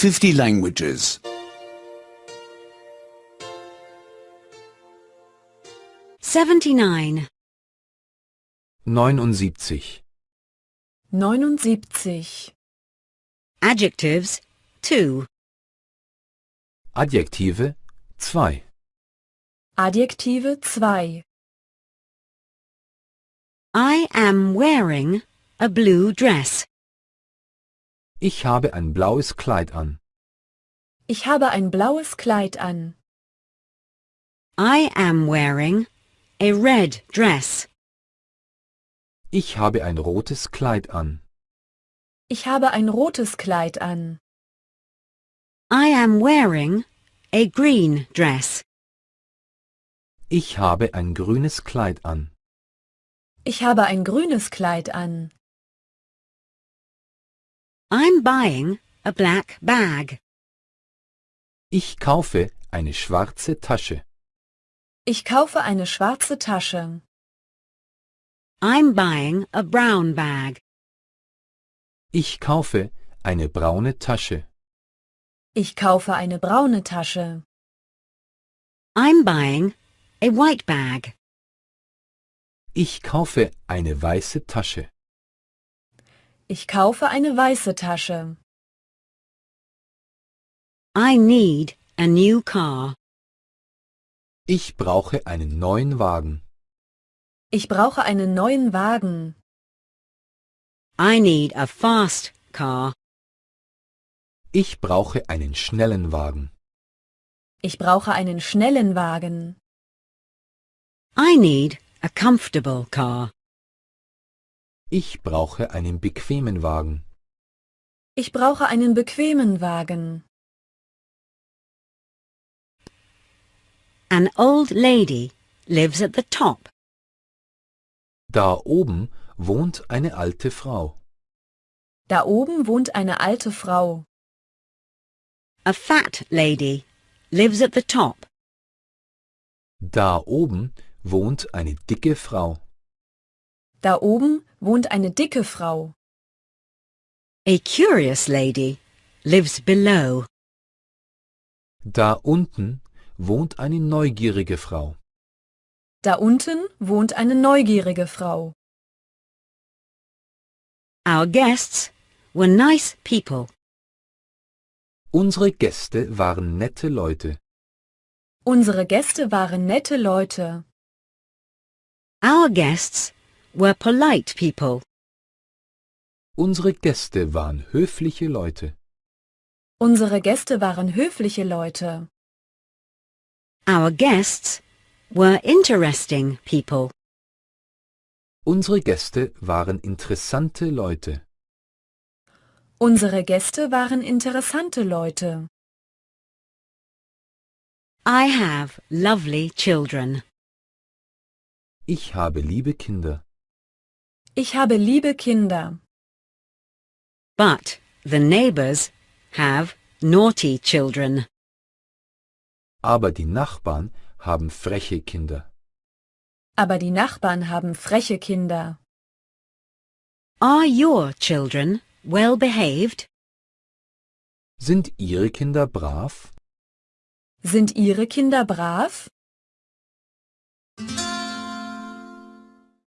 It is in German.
50 languages. 79. 79. 79. Adjectives 2. Adjektive 2. Adjektive 2. I am wearing a blue dress. Ich habe ein blaues Kleid an. Ich habe ein blaues Kleid an. I am wearing a red dress. Ich habe ein rotes Kleid an. Ich habe ein rotes Kleid an. I am wearing a green dress. Ich habe ein grünes Kleid an. Ich habe ein grünes Kleid an. I'm buying a black bag. Ich kaufe eine schwarze Tasche. Ich kaufe eine schwarze Tasche. I'm buying a brown bag. Ich kaufe eine braune Tasche. Ich kaufe eine braune Tasche. I'm buying a white bag. Ich kaufe eine weiße Tasche. Ich kaufe eine weiße Tasche. I need a new car. Ich brauche einen neuen Wagen. Ich brauche einen neuen Wagen. I need a fast car. Ich brauche einen schnellen Wagen. Ich brauche einen schnellen Wagen. I need a comfortable car. Ich brauche einen bequemen Wagen. Ich brauche einen bequemen Wagen. An old lady lives at the top. Da oben wohnt eine alte Frau. Da oben wohnt eine alte Frau. A fat lady lives at the top. Da oben wohnt eine dicke Frau. Da oben wohnt eine dicke Frau. A curious lady lives below. Da unten wohnt eine neugierige Frau. Da unten wohnt eine neugierige Frau. Our guests were nice people. Unsere Gäste waren nette Leute. Unsere Gäste waren nette Leute. Our guests were polite people. Unsere Gäste waren höfliche Leute. Unsere Gäste waren höfliche Leute. Our guests were interesting people. Unsere Gäste waren interessante Leute. Unsere Gäste waren interessante Leute. I have lovely children. Ich habe liebe Kinder. Ich habe liebe Kinder. But the neighbors have naughty children. Aber die Nachbarn haben freche Kinder. Aber die Nachbarn haben freche Kinder. Are your children well behaved? Sind Ihre Kinder brav? Sind Ihre Kinder brav?